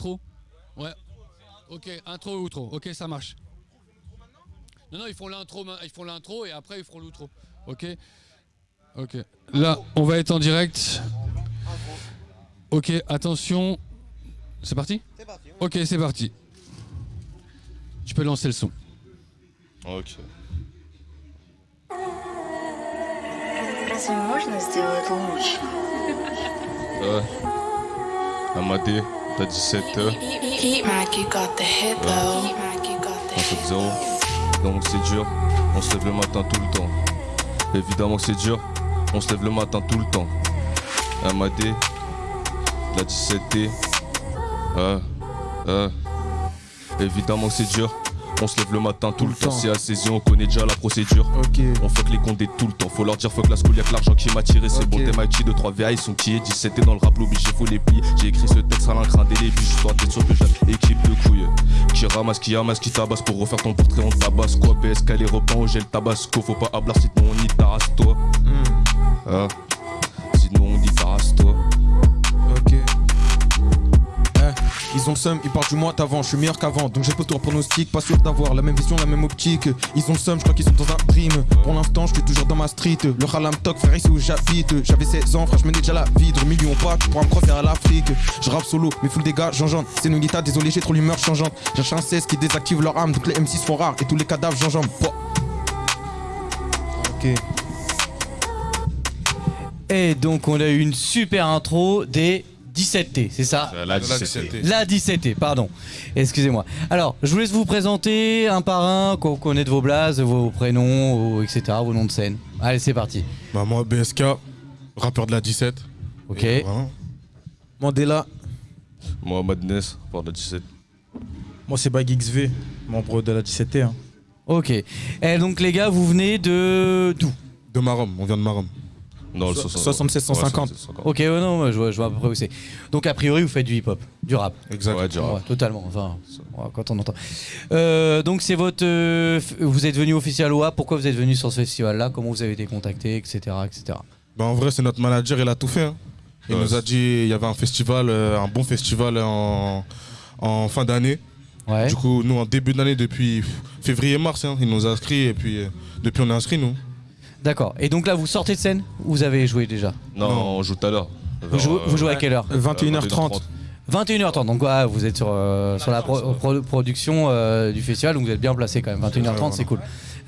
outro Ouais. Ok, intro et outro. Ok, ça marche. Non, non, ils font l'intro, ma- ils font l'intro et après ils feront l'outro. Ok. Ok. Là, on va être en direct. Ok, attention. C'est parti C'est parti. Ok, c'est parti. Tu peux lancer le son. Ok. Разве можно сделать лучше? Ouais. Amadé, t'as 17 heures. Heat Mac, you got the hit though. Heat Mac, you got the On fait zéro. Donc c'est dur, on se lève le matin tout le temps. Évidemment que c'est dur, on se lève le matin tout le temps. Amadé, la 17T. Ah, ah. Évidemment que c'est dur, on se lève le matin tout, le temps. C'est à saisi, on connaît déjà la procédure. On fuck les condés tout le temps. Faut leur dire fuck la school, y'a que l'argent qui m'a tiré. C'est bon, t'es Mikey de 3 VA, ils sont qui 17 et dans le rap, l'obligé, faut les plier. J'ai écrit ce texte à l'encre indélébile, juste pour être sûr que j'ai équipe de couilles. Qui ramasse, qui amasse, qui tabasse pour refaire ton portrait, on tabasse quoi. BSK, les repas, au gel tabasco. Faut pas hablar, sinon on y tarasse toi. Ah. Ils ont le seum, ils partent du mois d'avant, je suis meilleur qu'avant, donc j'ai pas tour pronostic, pas sûr d'avoir la même vision, la même optique. Ils ont le seum, je crois qu'ils sont dans un dream. Pour l'instant, je suis toujours dans ma street. Le Halam Talk, frère, ici où j'habite. J'avais 16 ans, frère, je menais déjà la vie. De millions pas, tu pourras me croire à l'Afrique. Je rappe solo, mais full des gars, j'enjambe. C'est une guitare, désolé, j'ai trop l'humeur changeante. Cherche un 16 qui désactive leur arme, donc les M6 font rare et tous les cadavres, j'enjambe. Ok. Et donc on a eu une super intro des 17T, c'est ça La 17 La 17T, pardon. Excusez-moi. Alors, je vous laisse vous présenter un par un, qu'on connaît de vos blazes, vos prénoms, vos- etc., vos noms de scène. Allez, c'est parti. Bah moi BSK, rappeur de la 17. Ok. Et voilà. Mandela, Moi, Madness, pour la 17. Moi, c'est Bag XV, membre de la 17T. hein. Ok. Et donc les gars, vous venez de d'où? De Marom, on vient de Marom. Non, le So- 76 76 150. 150. Ok, ouais, non, moi, je vois, je vois à peu près où c'est. Donc a priori, vous faites du hip-hop, du rap. Exact. Ouais, dur. Ouais, totalement. Enfin, ouais, quand on entend. Euh, donc c'est votre, euh, vous êtes venu au Festival OA. Pourquoi vous êtes venu sur ce festival-là? Comment vous avez été contacté, etc., etc. Bah en vrai, c'est notre manager, il a tout fait. hein. Il Ouais, nous a dit il y avait un festival, euh, un bon festival en, en fin d'année. Ouais. Du coup, nous, en début d'année, depuis février-mars, hein, il nous a inscrits et puis euh, depuis, on est inscrits, nous. D'accord. Et donc là, vous sortez de scène ou Vous avez joué déjà Non, Non. on joue tout à l'heure. vous jouez, vous jouez à quelle heure 21h30. 21h30. Donc ouais, vous êtes sur, euh, sur la pro- pro- production euh, du festival, donc vous êtes bien placé quand même. 21h30, c'est cool.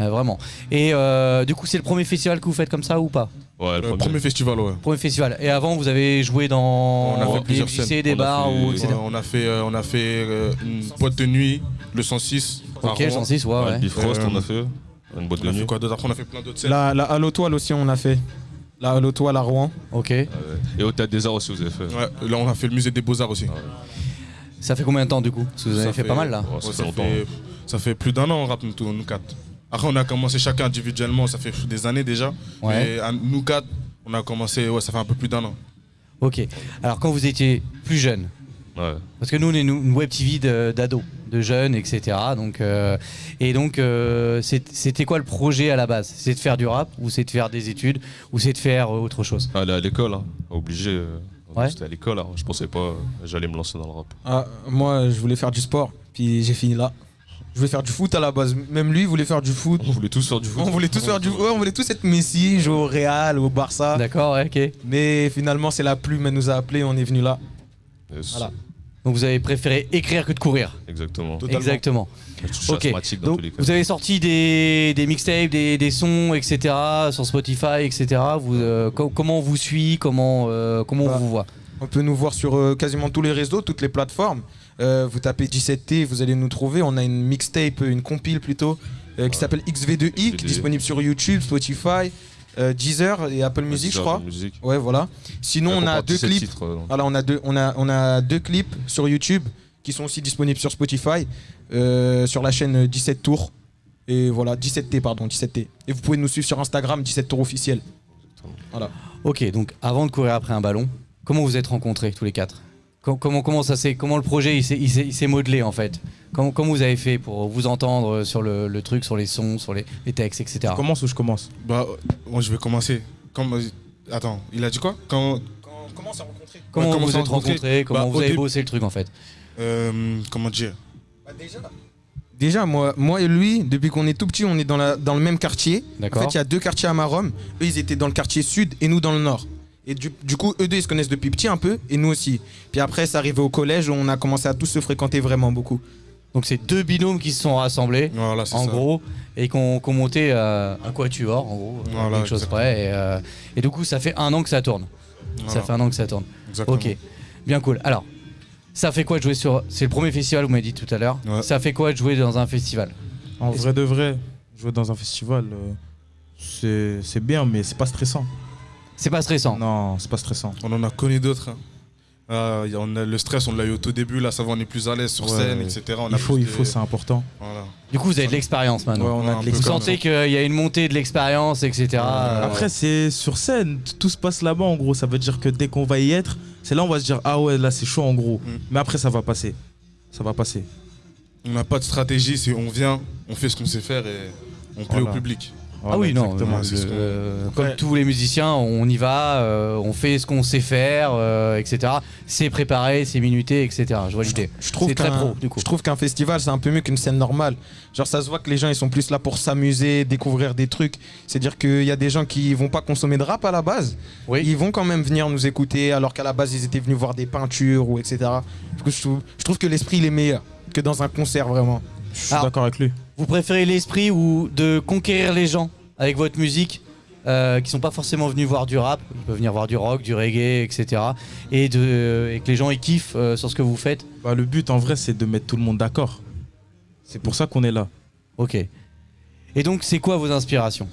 Euh, vraiment. Et euh, du coup, c'est le premier festival que vous faites comme ça ou pas Ouais, le Euh, premier. premier festival, ouais. Premier festival. Et avant, vous avez joué dans On a fait des plusieurs lycées, des On bars fait- ou etc. Ouais, on a fait, euh, on a fait euh, une boîte de nuit, le 106. à Ok, Rouen. 106, ouais, Ouais, le Bifrost, Euh, on a fait. Une boîte On de a nuit. fait quoi d'autre Après, on a fait plein d'autres scènes. La, la Halo Toile aussi, on a fait. La Halo Toile à Rouen. Ok. Ouais. Et au Théâtre des Arts aussi, vous avez fait. Ouais, là, on a fait le musée des Beaux-Arts aussi. Ça fait combien de temps du coup? Parce que vous avez Ça fait, pas mal là. Ouais, ça Ouais, fait ça, longtemps. fait, ça fait plus d'un an, on rappe nous, tous, nous quatre. Après, on a commencé chacun individuellement, ça fait des années déjà. Ouais. Mais à nous quatre, on a commencé, ouais, ça fait un peu plus d'un an. Ok. Alors quand vous étiez plus jeune, Ouais. parce que nous on est une web TV d'ados, de jeunes, etc. Donc euh, et donc euh, c'est- c'était quoi le projet à la base? C'est de faire du rap ou c'est de faire des études ou c'est de faire euh, autre chose? Aller à l'école, hein. obligé. Ouais. J'étais à l'école, hein. je pensais pas j'allais me lancer dans le rap. Ah, moi, je voulais faire du sport, puis j'ai fini là. Je voulais faire du foot à la base. Même lui, il voulait faire du foot. On voulait tous faire du foot. On voulait tous faire du ouais, on voulait tous être Messi, jouer au Real, au Barça. D'accord, ouais, ok. Mais finalement, c'est la plume, elle nous a appelés, on est venu là. Yes. Voilà. Donc vous avez préféré écrire que de courir. Exactement. Totalement. Exactement. Ok. dans Donc tous les cas. vous avez sorti des, des mixtapes, des, des sons, etc. sur Spotify, etc. Vous, euh, co- comment on vous suit Comment, euh, comment Bah, on vous voit? On peut nous voir sur euh, quasiment tous les réseaux, toutes les plateformes. Euh, vous tapez 17T, vous allez nous trouver. On a une mixtape, une compile plutôt, euh, qui Ouais. s'appelle XV2I, qui est XV2I. disponible sur YouTube, Spotify, euh, Deezer et Apple Music, je crois. Apple Music. Ouais, voilà. Sinon, on a comporte deux 17 clips. titres, euh. Voilà, on a deux, on a, on a deux clips sur YouTube qui sont aussi disponibles sur Spotify, euh, sur la chaîne 17 Tours. Et voilà, 17T, pardon, 17T. Et vous pouvez nous suivre sur Instagram, 17 Tours officiel. Ok, donc avant de courir après un ballon, comment vous êtes rencontrés tous les quatre? Comment, comment ça s'est, comment le projet il s'est, il s'est- il s'est modelé en fait? Comment, comment vous avez fait pour vous entendre sur le, le truc, sur les sons, sur les, les textes, etc. Commence ou je commence? Bah, moi, je vais commencer. Comme, attends, il a dit quoi? Quand, Comment on s'est rencontrés Comment Ouais, comment vous êtes rencontré? rencontrés? Comment Bah, vous au avez début- bossé le truc en fait? Euh, comment dire? Déjà, moi, moi et lui, depuis qu'on est tout petit, on est dans, la, dans le même quartier. En fait, il y a deux quartiers à Marom. Eux, ils étaient dans le quartier sud et nous dans le nord. Et du, du coup, eux deux, ils se connaissent depuis petit un peu, et nous aussi. Puis après, c'est arrivé au collège, où on a commencé à tous se fréquenter vraiment beaucoup. Donc c'est deux binômes qui se sont rassemblés, Voilà, en ça. gros, et qu'on qu'on monté euh, un quatuor, en gros, Voilà, quelque chose exactement. près. Et, euh, et du coup, ça fait un an que ça tourne. Ça fait un an que ça tourne. exactement. Ok, bien cool. Alors, ça fait quoi de jouer sur... C'est le premier festival, vous m'avez dit tout à l'heure. Ouais. Ça fait quoi de jouer dans un festival? En vrai de vrai, jouer dans un festival, euh, c'est bien, mais c'est pas stressant. C'est pas stressant. Non, c'est pas stressant. On en a connu d'autres. hein. Ah, y a- on a le stress, on l'a eu au tout début. Là, ça va, on est plus à l'aise sur Ouais. scène, etc. On a Il faut, plus il de- faut, c'est important. Voilà. Du coup, vous avez de l'expérience Ouais, maintenant. on Ouais, a un de peu Vous l'expérience. sentez qu'il y a une montée de l'expérience, etc. euh, Après, c'est sur scène, t- tout se passe là-bas en gros. Ça veut dire que dès qu'on va y être, c'est là on va se dire ah ouais là c'est chaud en gros. Mm. Mais après ça va passer, ça va passer. On n'a pas de stratégie, c'est on vient, on fait ce qu'on sait faire et on plaît Voilà. au public. Ah oui, non, ce euh, comme Ouais. tous les musiciens, on y va, euh, on fait ce qu'on sait faire, euh, etc. C'est préparé, c'est minuté, etc. Je vois l'idée. Je trouve très qu'un- pro, du coup. Je trouve qu'un festival, c'est un peu mieux qu'une scène normale. Genre, ça se voit que les gens, ils sont plus là pour s'amuser, découvrir des trucs. C'est-à-dire qu'il y a des gens qui vont pas consommer de rap à la base. Oui. Ils vont quand même venir nous écouter, alors qu'à la base, ils étaient venus voir des peintures ou etc. Du coup, je trouve, je trouve que l'esprit, il est meilleur que dans un concert, vraiment. Je suis d'accord avec lui. Vous préférez l'esprit ou de conquérir les gens avec votre musique euh, qui sont pas forcément venus voir du rap, ils peuvent venir voir du rock, du reggae, etc. Et, de, et que les gens ils kiffent euh, sur ce que vous faites? Bah, le but en vrai c'est de mettre tout le monde d'accord. C'est pour ça qu'on est là. Ok. Et donc c'est quoi vos inspirations?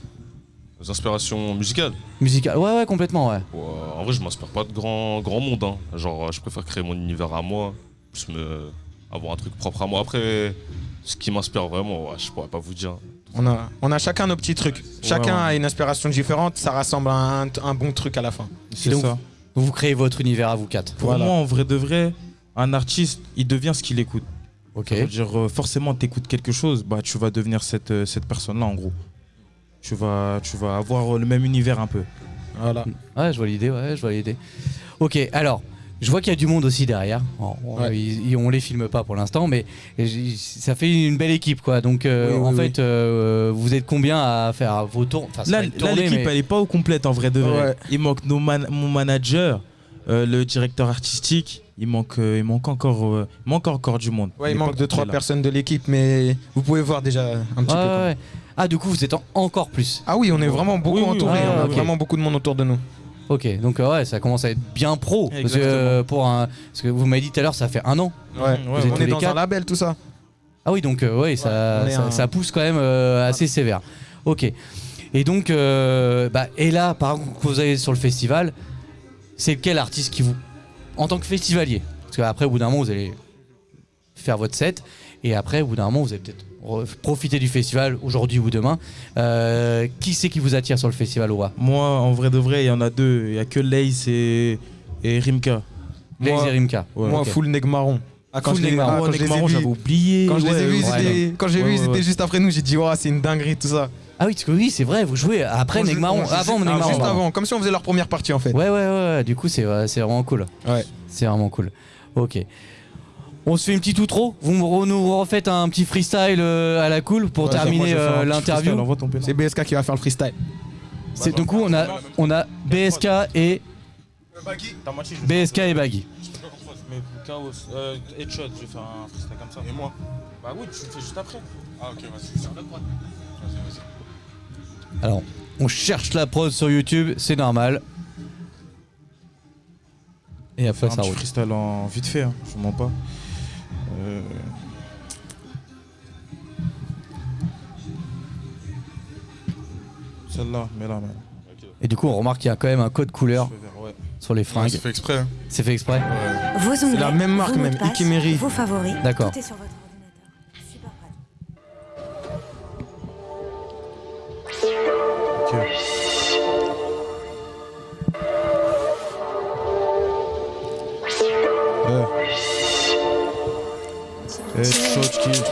Les inspirations musicales? Musicales Ouais, ouais, complètement, ouais. Ouais, en vrai, je m'inspire pas de grand, grand monde. hein. Genre, je préfère créer mon univers à moi, plus me... avoir un truc propre à moi. Après, ce qui m'inspire vraiment, ouais, je pourrais pas vous dire. On a, on a chacun nos petits trucs. Chacun ouais. a une inspiration différente, ça rassemble un, un bon truc à la fin. C'est ça. Vous créez votre univers à vous quatre. Pour Voilà. moi en vrai de vrai, un artiste il devient ce qu'il écoute. Ok. Ça veut dire euh, forcément t'écoutes quelque chose, bah tu vas devenir cette, euh, cette personne là en gros. Tu vas, tu vas avoir le même univers un peu. Voilà. Ouais, je vois l'idée, ouais, je vois l'idée. Ok, alors, je vois qu'il y a du monde aussi derrière. On, Ouais. ils- ils- on les filme pas pour l'instant, mais ça fait une belle équipe, quoi. Donc, euh, Oui, oui, en oui. fait, euh, vous êtes combien à faire vos tours Enfin, Là, l'équipe mais- elle est pas au complète en vrai de vrai. Ouais. Il manque nos man- mon manager, euh, le directeur artistique. Il manque, euh, il manque encore, euh, il manque encore du monde. Ouais, il manque de trois là. personnes de l'équipe, mais vous pouvez voir déjà un petit Ouais, peu. Ah, du coup, vous êtes en- encore plus. Ah oui, on est vraiment beaucoup Oui, oui, entourés. ouais, on a vraiment beaucoup de monde autour de nous. Ok, donc euh, ouais, ça commence à être bien pro. Parce que, euh, pour un, parce que vous m'avez dit tout à l'heure, ça fait un an. Ouais. on est dans un label, tout ça. Ah oui, donc euh, ouais, ça, on est ça, un- ça pousse quand même euh, assez sévère. Ok. Et donc, euh, bah, et là, par exemple, quand vous allez sur le festival, c'est quel artiste qui vous, en tant que festivalier, parce qu'après, au bout d'un moment, vous allez faire votre set, et après, au bout d'un moment, vous allez peut-être re- profiter du festival aujourd'hui ou demain. Euh, qui c'est qui vous attire sur le festival Aura? Moi, en vrai de vrai, il y en a deux. Il y a que Lace et, et Rimka. Moi- et Rimka. Ouais. Moi, ok. full neg marron. Ah, quand Full je les, neg marron. ah, quand je Neg les ai Marron, vus- j'avais oublié. quand je les ai Ouais, vus, ils ouais. étaient- quand j'ai Ouais, vu, ils étaient juste après nous. J'ai dit, oh, c'est une dinguerie, tout ça. Ah oui, parce que oui, c'est vrai, vous jouez après On Neg joue- Marron, on joue avant juste- Neg ah, Marron. Juste avant, comme si on faisait leur première partie en fait. Ouais, ouais, ouais, ouais, du coup, c'est ouais, c'est vraiment cool. Ouais. C'est vraiment cool. Ok. On se fait une petite outro Vous nous refaites un petit freestyle euh, à la cool pour Ouais, terminer je euh, l'interview. C'est BSK qui va faire le freestyle. C'est Du coup, on a, on a BSK et je vais BSK et Baggy. Mais chaos, euh, headshot, je vais faire un freestyle comme ça. Et moi Bah oui, tu le fais juste après. Ah, ok, vas-y. Alors, on cherche la prod sur YouTube, c'est normal. Et après, un ça petit roule. freestyle en vite fait, hein, je mens pas. Euh, Celle-là. Et du coup, on remarque qu'il y a quand même un code couleur ouais. sur les Ouais, fringues. c'est fait exprès. hein. C'est fait exprès la même marque même, Ikemeri. Vos favoris. D'accord. Tout est sur votre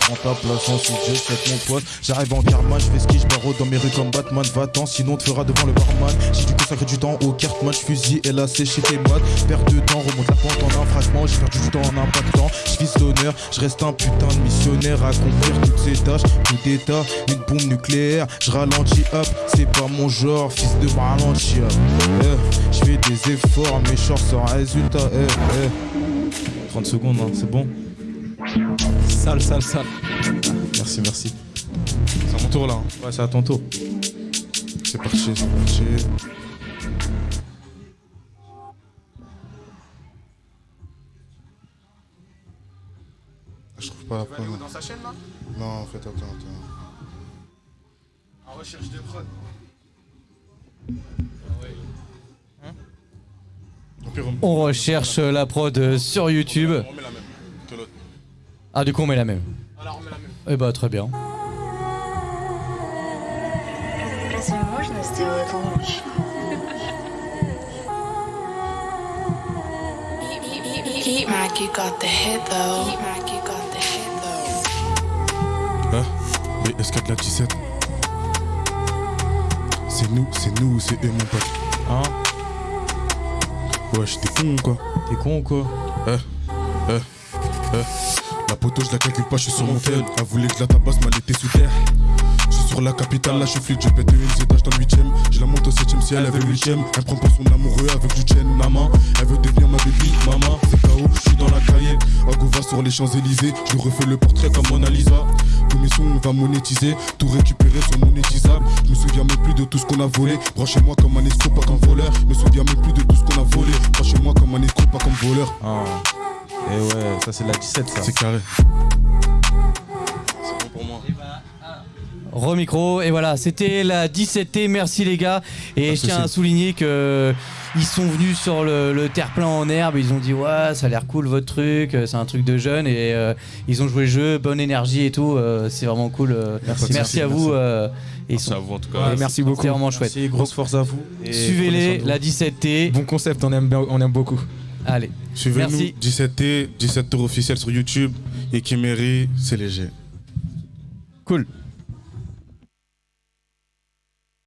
prends ta place en CJ, c'est mon poste. J'arrive en karma, je fais ski, je barre dans mes rues comme Batman. Va-t'en, sinon on te fera devant le barman. J'ai dû consacrer du temps au cartman, je fusille et c'est chez tes modes. Perds de temps, remonte la pente en un fragment. J'ai perdu du temps en impactant. Je vise l'honneur, je reste un putain de missionnaire à accomplir toutes ces tâches. Coup d'état, une bombe nucléaire. Je ralentis, hop, c'est pas mon genre, fils de ralentir. Eh, je fais des efforts, je sors sans résultat. Eh, eh. 30 secondes, hein, c'est bon Sale, sale, sale. Merci, merci. C'est à mon tour là. hein. Ouais, c'est à ton tour. C'est parti, c'est parti. Ah, Je trouve pas la fin. Dans sa chaîne là? Non, en fait, attends, attends. En recherche de prod. Au pire, on- On recherche la prod sur YouTube. Ah, du coup, on met la même. Voilà, on met la même. Eh bah, très bien. Ah, les SK de la 17. C'est nous, c'est nous, c'est eux, mon pote? Hein? Wesh, t'es con ou quoi? T'es con ou quoi? Eh, eh, eh. La poteau, je la calcule pas, je suis sur mon tel. Elle voulait que je la tabasse, mais elle était sous terre. Je suis sur la capitale, là je suis je pète une étage dans le 8ème. Je la monte au 7ème si elle avait le 8ème. Elle prend pour son amoureux avec du chaîne, maman. Elle veut devenir ma baby, maman. C'est KO, je suis dans la cahier. Agova sur les Champs-Élysées. Je refais le portrait comme Mona Lisa. Tous mes sons, on va monétiser. Tout récupérer sur monétisable. Je me souviens même plus de tout ce qu'on a volé. Branchez-moi comme un escroc, pas comme voleur. Je me souviens même plus de tout ce qu'on a volé. Branchez-moi comme un escroc, pas comme voleur. Ah. Et ouais, ça c'est la 17 ça. C'est carré. C'est bon pour moi. Remicro, et voilà, c'était la 17T, merci les gars. Et je tiens à souligner que ils sont venus sur le, le terre-plein en herbe, ils ont dit ouais ça a l'air cool votre truc, euh, c'est un truc de jeune et euh, ils ont joué le jeu, bonne énergie et tout, euh, c'est vraiment cool. Merci, merci, merci, à vous. euh, et ils Merci sont- à vous en tout cas. Ouais, merci beaucoup. C'est vraiment chouette. Merci, grosse force à vous. Suivez-les, la 17T. Bon concept, on aime, bien- on aime beaucoup. Allez, Suivez-nous, Merci. 17T, 17 tours officiel sur YouTube. Et Kimeri, c'est léger. cool.